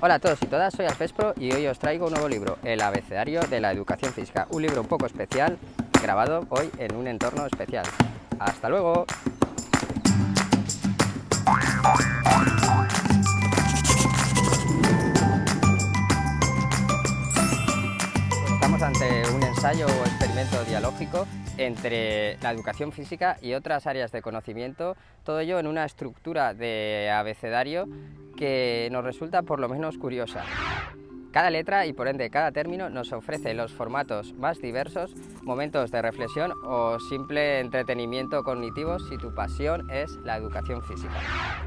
Hola a todos y todas, soy Alfespro y hoy os traigo un nuevo libro, El abecedario de la educación física, un libro un poco especial, grabado hoy en un entorno especial. ¡Hasta luego! Estamos ante un ensayo o experimento dialógico entre la educación física y otras áreas de conocimiento, todo ello en una estructura de abecedario que nos resulta por lo menos curiosa. Cada letra y por ende cada término nos ofrece los formatos más diversos, momentos de reflexión o simple entretenimiento cognitivo si tu pasión es la educación física.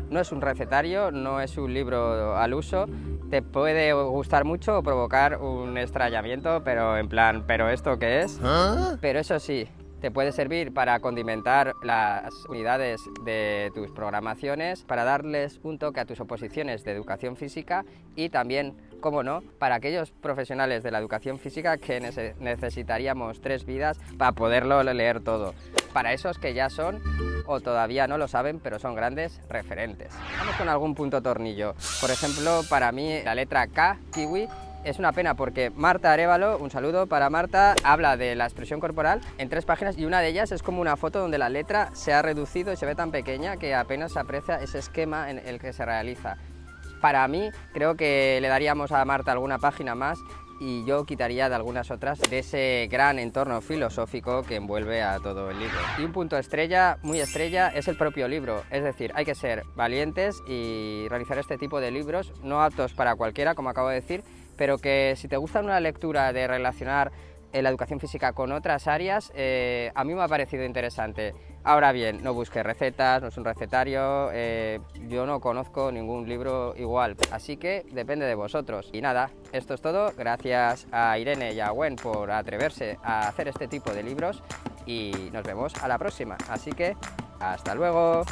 No es un recetario, no es un libro al uso, te puede gustar mucho o provocar un extrañamiento, pero en plan, ¿pero esto qué es? ¿Ah? Pero eso sí, te puede servir para condimentar las unidades de tus programaciones, para darles un toque a tus oposiciones de educación física y también, como no, para aquellos profesionales de la educación física que necesitaríamos tres vidas para poderlo leer todo. Para esos que ya son o todavía no lo saben, pero son grandes referentes. Vamos con algún punto tornillo. Por ejemplo, para mí la letra K, kiwi, es una pena porque Marta Arevalo, un saludo para Marta, habla de la expresión corporal en tres páginas y una de ellas es como una foto donde la letra se ha reducido y se ve tan pequeña que apenas se aprecia ese esquema en el que se realiza. Para mí, creo que le daríamos a Marta alguna página más y yo quitaría de algunas otras de ese gran entorno filosófico que envuelve a todo el libro. Y un punto estrella, muy estrella, es el propio libro, es decir, hay que ser valientes y realizar este tipo de libros, no aptos para cualquiera, como acabo de decir, pero que si te gusta una lectura de relacionar eh, la educación física con otras áreas, eh, a mí me ha parecido interesante. Ahora bien, no busques recetas, no es un recetario, eh, yo no conozco ningún libro igual, así que depende de vosotros. Y nada, esto es todo, gracias a Irene y a Gwen por atreverse a hacer este tipo de libros y nos vemos a la próxima, así que hasta luego.